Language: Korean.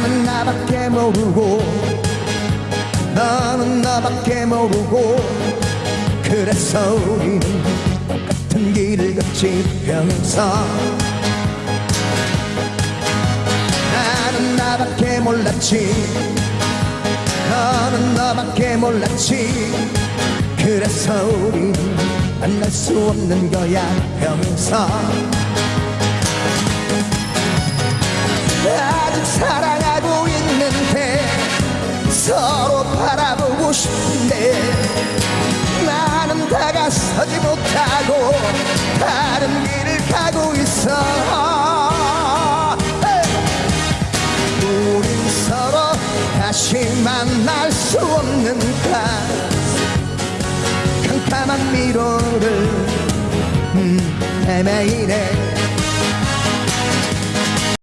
나는 나밖에 모르고 너는 너밖에 모르고 그래서 우리는 똑같은 길을 걷지면서 나는 나밖에 몰랐지 너는 너밖에 몰랐지 그래서 우리 만날 수 없는 거야 평생 서로 바라보고 싶은데 나는 다가서지 못하고 다른 길을 가고 있어. 우린 서로 다시 만날 수 없는가 캄캄한 미로를 음, 헤매이네